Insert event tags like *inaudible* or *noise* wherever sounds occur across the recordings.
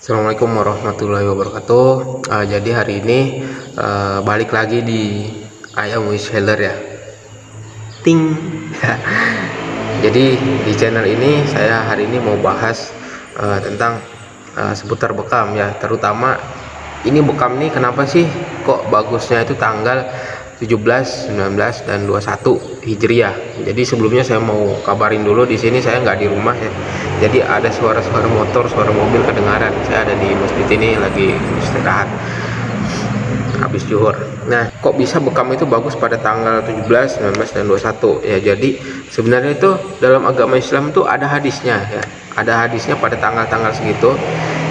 Assalamualaikum warahmatullahi wabarakatuh uh, jadi hari ini uh, balik lagi di ayam wish seller ya ting *laughs* jadi di channel ini saya hari ini mau bahas uh, tentang uh, seputar bekam ya terutama ini bekam nih kenapa sih kok bagusnya itu tanggal 17, 19 dan 21 Hijriah. Jadi sebelumnya saya mau kabarin dulu di sini saya nggak di rumah ya. Jadi ada suara-suara motor, suara mobil kedengaran. Saya ada di masjid ini lagi istirahat habis juhur. Nah, kok bisa bekam itu bagus pada tanggal 17, 19 dan 21 ya. Jadi sebenarnya itu dalam agama Islam itu ada hadisnya ya. Ada hadisnya pada tanggal-tanggal segitu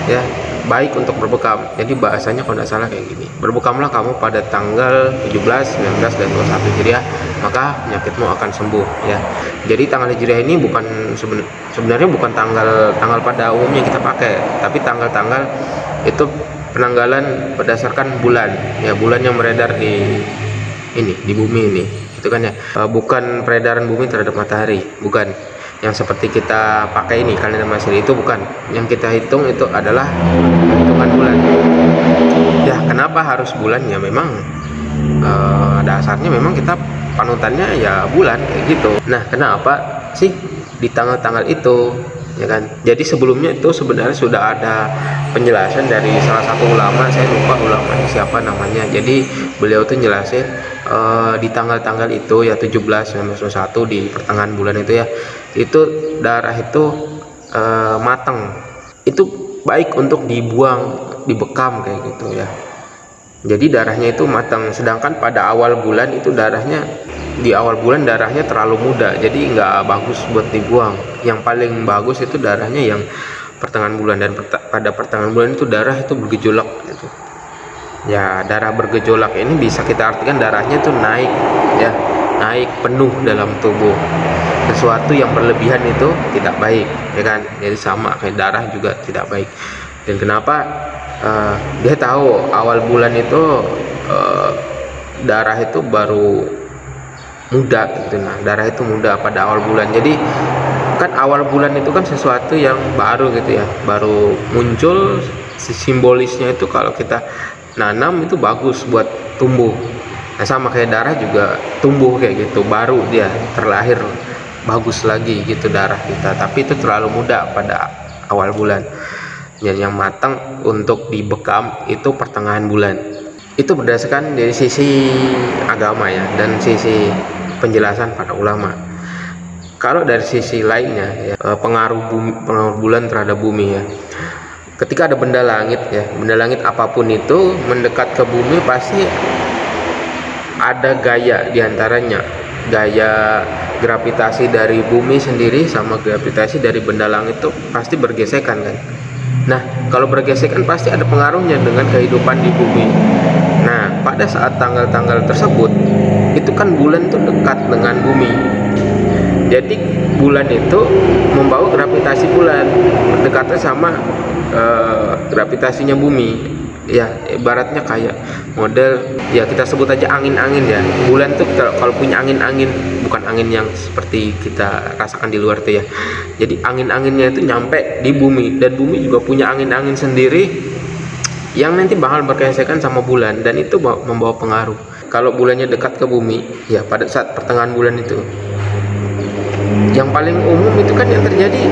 ya baik untuk berbekam. Jadi bahasanya kalau tidak salah kayak gini. Berbekamlah kamu pada tanggal 17 19 dan 21 Hijriah maka penyakitmu akan sembuh ya. Jadi tanggal Hijriah ini bukan sebenarnya bukan tanggal tanggal pada umumnya kita pakai. Tapi tanggal-tanggal itu penanggalan berdasarkan bulan ya. Bulan yang beredar di ini di bumi ini. Itu kan ya. Eh, bukan peredaran bumi terhadap matahari bukan yang seperti kita pakai ini kalender Masehi itu bukan. Yang kita hitung itu adalah hitungan bulan. Ya kenapa harus bulan? Ya memang uh, dasarnya memang kita panutannya ya bulan kayak gitu. Nah kenapa sih di tanggal-tanggal itu ya kan? Jadi sebelumnya itu sebenarnya sudah ada penjelasan dari salah satu ulama saya lupa ulama siapa namanya. Jadi beliau tuh jelasin uh, di tanggal-tanggal itu ya 17 19 21 di pertengahan bulan itu ya itu darah itu uh, matang itu baik untuk dibuang dibekam kayak gitu ya. Jadi darahnya itu matang sedangkan pada awal bulan itu darahnya di awal bulan darahnya terlalu muda jadi nggak bagus buat dibuang. Yang paling bagus itu darahnya yang pertengahan bulan dan pada pertengahan bulan itu darah itu bergejolak gitu ya darah bergejolak ini bisa kita artikan darahnya itu naik ya. Naik penuh dalam tubuh. Sesuatu yang berlebihan itu tidak baik ya kan? Jadi sama kayak darah juga tidak baik. Dan kenapa? Uh, dia tahu awal bulan itu uh, darah itu baru muda gitu. Nah darah itu muda pada awal bulan. Jadi kan awal bulan itu kan sesuatu yang baru gitu ya. Baru muncul simbolisnya itu kalau kita nanam itu bagus buat tumbuh. Nah sama kayak darah juga tumbuh kayak gitu baru dia terlahir bagus lagi gitu darah kita. Tapi itu terlalu muda pada awal bulan. Dan yang matang untuk dibekam itu pertengahan bulan. Itu berdasarkan dari sisi agama ya dan sisi penjelasan para ulama. Kalau dari sisi lainnya ya, eh, pengaruh bumi, pengaruh bulan terhadap bumi ya ketika ada benda langit ya benda langit apa pun itu mendekat ke bumi pasti ada gaya di antaranya gaya gravitasi dari bumi sendiri sama gravitasi dari benda langit itu pasti bergesekan kan Nah, kalau bergesekan pasti ada pengaruhnya dengan kehidupan di bumi. Nah, pada saat tanggal-tanggal tersebut, itu kan bulan itu dekat dengan bumi. Jadi bulan itu membawa gravitasi bulan, mendekatnya sama uh, gravitasinya bumi. Ya ibaratnya kayak model ya kita sebut aja angin-angin ya. Bulan tuh kalau punya angin-angin bukan angin yang seperti kita rasakan di luar tuh ya. Jadi angin-anginnya itu nyampe di bumi. Dan bumi juga punya angin-angin sendiri yang nanti bakal bergesekan sama bulan. Dan itu membawa pengaruh. Kalau bulannya dekat ke bumi ya pada saat pertengahan bulan itu yang paling umum itu kan yang terjadi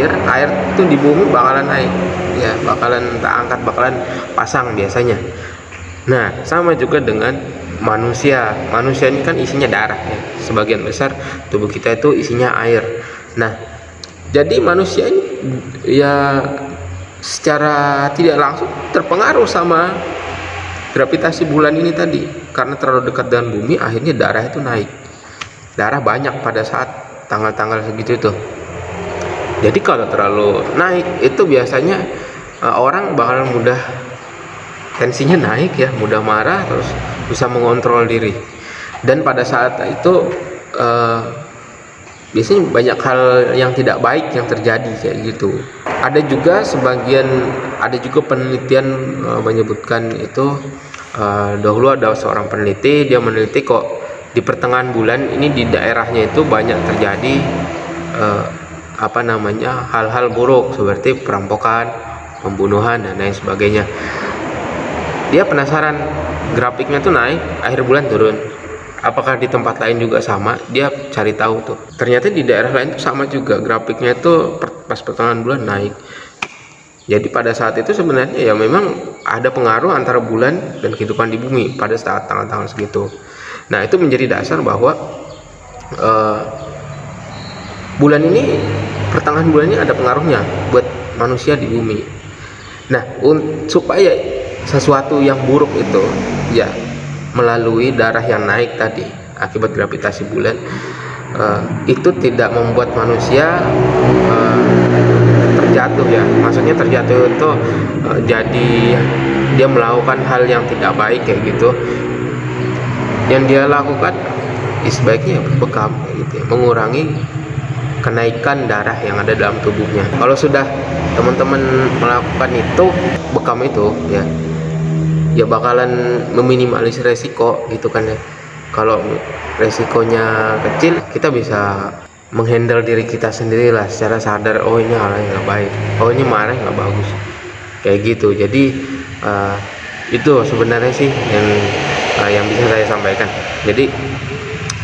air air itu di bumi bakalan naik. Ya bakalan tak angkat bakalan pasang biasanya. Nah sama juga dengan manusia. Manusia ini kan isinya darah ya. Sebagian besar tubuh kita itu isinya air. Nah jadi manusia ini ya secara tidak langsung terpengaruh sama gravitasi bulan ini tadi. Karena terlalu dekat dengan bumi akhirnya darah itu naik. Darah banyak pada saat tanggal-tanggal segitu itu jadi kalau terlalu naik itu biasanya uh, orang bakal mudah tensinya naik ya mudah marah terus bisa mengontrol diri. Dan pada saat itu uh, biasanya banyak hal yang tidak baik yang terjadi kayak gitu. Ada juga sebagian ada juga penelitian uh, menyebutkan itu uh, dahulu ada seorang peneliti dia meneliti kok di pertengahan bulan ini di daerahnya itu banyak terjadi uh, apa namanya hal-hal buruk seperti perampokan pembunuhan dan lain sebagainya. Dia penasaran grafiknya tuh naik akhir bulan turun. Apakah di tempat lain juga sama? Dia cari tahu tuh. Ternyata di daerah lain tuh sama juga grafiknya tuh pas pertengahan bulan naik. Jadi pada saat itu sebenarnya ya memang ada pengaruh antara bulan dan kehidupan di bumi pada saat tanggal-tanggal segitu. Nah itu menjadi dasar bahwa uh, bulan ini pertengahan bulan ini ada pengaruhnya buat manusia di bumi. Nah supaya sesuatu yang buruk itu ya melalui darah yang naik tadi akibat gravitasi bulan uh, itu tidak membuat manusia uh, terjatuh ya. Maksudnya terjatuh itu uh, jadi dia melakukan hal yang tidak baik kayak gitu. Yang dia lakukan ya sebaiknya bekam gitu ya, mengurangi kenaikan darah yang ada dalam tubuhnya. Kalau sudah teman-teman melakukan itu bekam itu ya ya bakalan meminimalisir resiko gitu kan ya. Kalau resikonya kecil kita bisa menghandle diri kita sendiri lah secara sadar oh ini hal yang nggak baik. Oh ini marah nggak bagus. Kayak gitu. Jadi uh, itu sebenarnya sih yang uh, yang bisa saya sampaikan. Jadi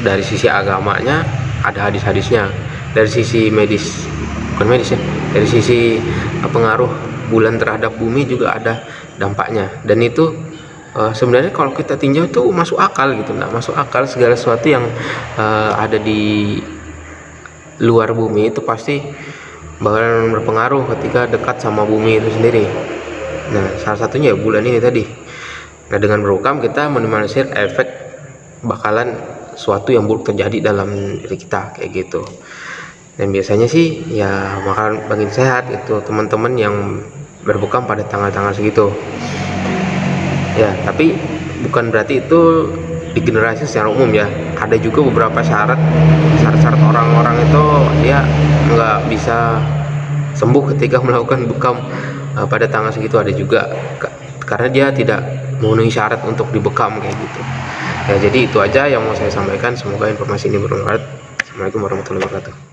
dari sisi agamanya ada hadis-hadisnya dari sisi medis bukan medis ya dari sisi uh, pengaruh bulan terhadap bumi juga ada dampaknya. Dan itu uh, sebenarnya kalau kita tinjau itu masuk akal gitu nah masuk akal segala sesuatu yang uh, ada di luar bumi itu pasti bakalan berpengaruh ketika dekat sama bumi itu sendiri. Nah salah satunya ya bulan ini tadi. Nah dengan berukam kita minimalisir efek bakalan suatu yang buruk terjadi dalam diri kita kayak gitu dan biasanya sih ya bakalan bagi sehat itu teman-teman yang berbukam pada tanggal-tanggal segitu. Ya tapi bukan berarti itu di generasi secara umum ya. Ada juga beberapa syarat syarat-syarat orang-orang itu dia nggak bisa sembuh ketika *laughs* melakukan bekam uh, pada tanggal segitu. Ada juga karena dia tidak memenuhi syarat untuk dibekam kayak gitu. Ya jadi itu aja yang mau saya sampaikan. Semoga informasi ini bermanfaat. Assalamualaikum warahmatullahi wabarakatuh